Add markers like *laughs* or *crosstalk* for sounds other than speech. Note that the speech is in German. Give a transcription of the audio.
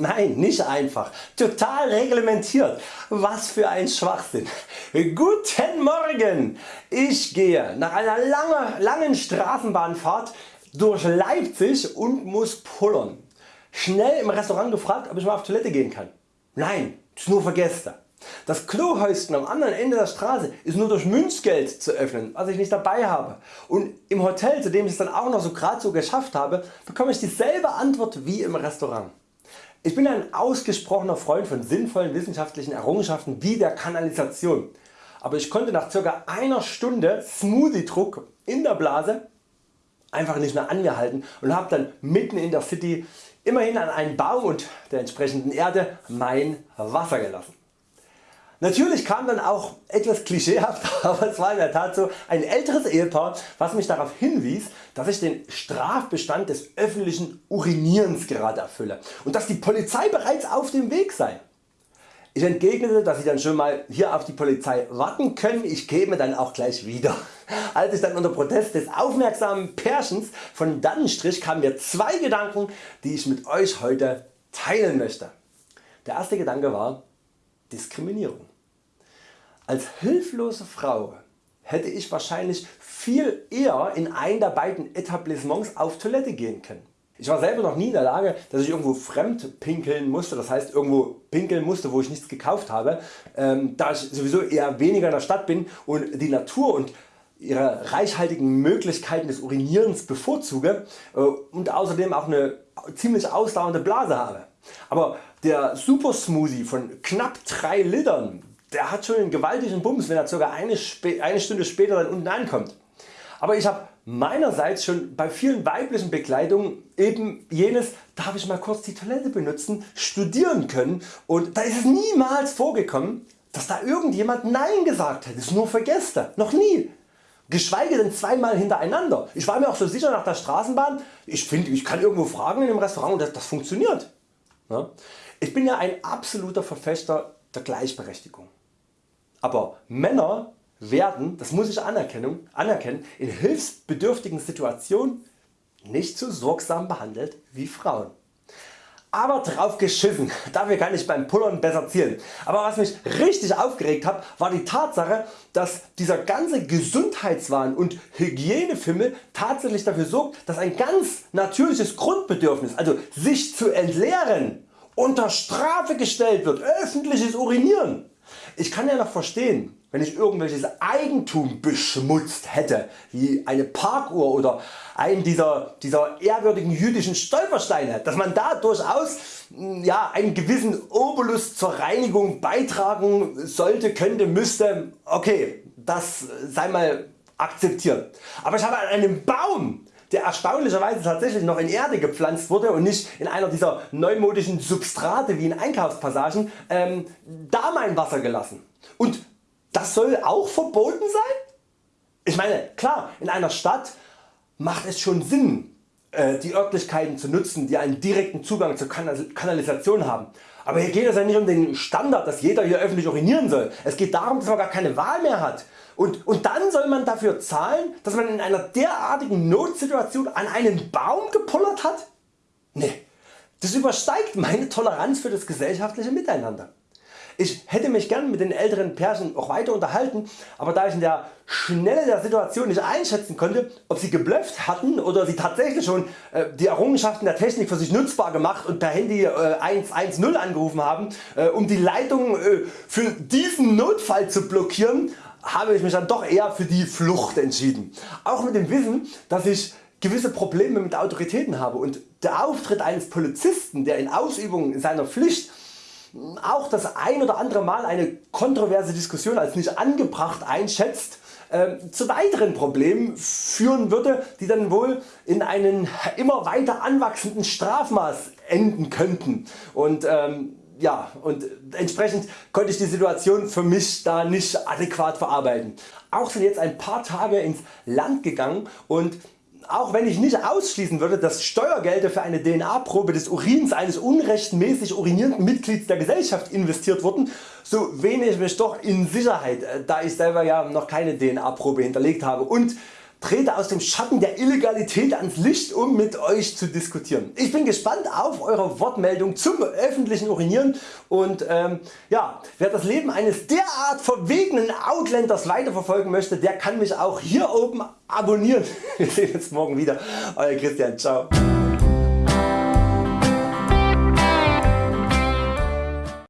Nein, nicht einfach. Total reglementiert. Was für ein Schwachsinn. Guten Morgen. Ich gehe nach einer lange, langen Straßenbahnfahrt durch Leipzig und muss pullern. Schnell im Restaurant gefragt ob ich mal auf Toilette gehen kann. Nein, ist nur für Gäste. Das Klohäuschen am anderen Ende der Straße ist nur durch Münzgeld zu öffnen, was ich nicht dabei habe. Und im Hotel, zu dem ich es dann auch noch so gerade so geschafft habe, bekomme ich dieselbe Antwort wie im Restaurant. Ich bin ein ausgesprochener Freund von sinnvollen wissenschaftlichen Errungenschaften wie der Kanalisation, aber ich konnte nach ca. einer Stunde Smoothie Druck in der Blase einfach nicht mehr an mir halten und habe dann mitten in der City immerhin an einen Baum und der entsprechenden Erde mein Wasser gelassen. Natürlich kam dann auch etwas klischeehaft, *laughs* aber es war in der Tat so ein älteres Ehepaar was mich darauf hinwies dass ich den Strafbestand des öffentlichen Urinierens gerade erfülle und dass die Polizei bereits auf dem Weg sei. Ich entgegnete dass Sie dann schon mal hier auf die Polizei warten können, ich käme dann auch gleich wieder. Als ich dann unter Protest des aufmerksamen Pärchens von dannen strich kamen mir zwei Gedanken die ich mit Euch heute teilen möchte. Der erste Gedanke war Diskriminierung. Als hilflose Frau hätte ich wahrscheinlich viel eher in ein der beiden Etablissements auf Toilette gehen können. Ich war selber noch nie in der Lage dass ich irgendwo fremd pinkeln musste, das heißt irgendwo pinkeln musste wo ich nichts gekauft habe, ähm, da ich sowieso eher weniger in der Stadt bin und die Natur und ihre reichhaltigen Möglichkeiten des Urinierens bevorzuge äh, und außerdem auch eine ziemlich ausdauernde Blase habe. Aber der Super Smoothie von knapp 3 Litern der hat schon einen gewaltigen Bums wenn er ca. Eine, eine Stunde später dann unten ankommt. Aber ich habe meinerseits schon bei vielen weiblichen Bekleidungen eben jenes darf ich mal kurz die Toilette benutzen studieren können und da ist es niemals vorgekommen dass da irgendjemand Nein gesagt hätte, ist nur für Gäste, noch nie. Geschweige denn zweimal hintereinander. Ich war mir auch so sicher nach der Straßenbahn, ich finde ich kann irgendwo fragen in einem Restaurant und das, das funktioniert. Ich bin ja ein absoluter Verfechter der Gleichberechtigung. Aber Männer werden, das muss ich anerkennen, in hilfsbedürftigen Situationen nicht so sorgsam behandelt wie Frauen. Aber drauf geschissen, *laughs* dafür kann ich beim Pullern besser zielen. Aber was mich richtig aufgeregt hat, war die Tatsache, dass dieser ganze Gesundheitswahn und Hygienefimmel tatsächlich dafür sorgt, dass ein ganz natürliches Grundbedürfnis, also sich zu entleeren, unter Strafe gestellt wird, öffentliches Urinieren. Ich kann ja noch verstehen wenn ich irgendwelches Eigentum beschmutzt hätte, wie eine Parkuhr oder einen dieser, dieser ehrwürdigen jüdischen Stolpersteine, dass man da durchaus hm, ja, einen gewissen Obolus zur Reinigung beitragen sollte, könnte, müsste, okay, das sei mal akzeptiert. Aber ich habe an einem Baum der erstaunlicherweise tatsächlich noch in Erde gepflanzt wurde und nicht in einer dieser neumodischen Substrate wie in Einkaufspassagen, ähm, da mein Wasser gelassen. Und das soll auch verboten sein? Ich meine klar in einer Stadt macht es schon Sinn die Örtlichkeiten zu nutzen die einen direkten Zugang zur Kanalisation haben. Aber hier geht es ja nicht um den Standard dass jeder hier öffentlich urinieren soll. Es geht darum dass man gar keine Wahl mehr hat. Und, und dann soll man dafür zahlen dass man in einer derartigen Notsituation an einen Baum gepullert hat? Nee, das übersteigt meine Toleranz für das gesellschaftliche Miteinander. Ich hätte mich gern mit den älteren Pärchen auch weiter unterhalten, aber da ich in der Schnelle der Situation nicht einschätzen konnte ob sie geblufft hatten oder sie tatsächlich schon äh, die Errungenschaften der Technik für sich nutzbar gemacht und per Handy 110 äh, angerufen haben äh, um die Leitung für diesen Notfall zu blockieren, habe ich mich dann doch eher für die Flucht entschieden. Auch mit dem Wissen dass ich gewisse Probleme mit Autoritäten habe und der Auftritt eines Polizisten der in Ausübung seiner Pflicht auch das ein oder andere Mal eine kontroverse Diskussion als nicht angebracht einschätzt, äh, zu weiteren Problemen führen würde, die dann wohl in einen immer weiter anwachsenden Strafmaß enden könnten. Und, ähm, ja, und entsprechend konnte ich die Situation für mich da nicht adäquat verarbeiten. Auch sind jetzt ein paar Tage ins Land gegangen und auch wenn ich nicht ausschließen würde dass Steuergelder für eine DNA-Probe des Urins eines unrechtmäßig urinierenden Mitglieds der Gesellschaft investiert wurden, so wähne ich mich doch in Sicherheit, äh, da ich selber ja noch keine DNA-Probe hinterlegt habe. Und trete aus dem Schatten der Illegalität ans Licht um mit Euch zu diskutieren. Ich bin gespannt auf Eure Wortmeldung zum öffentlichen Urinieren und ähm, ja, wer das Leben eines derart verwegenen Outlanders weiterverfolgen möchte, der kann mich auch hier oben abonnieren. *laughs* Wir sehen uns morgen wieder. Euer Christian. Ciao.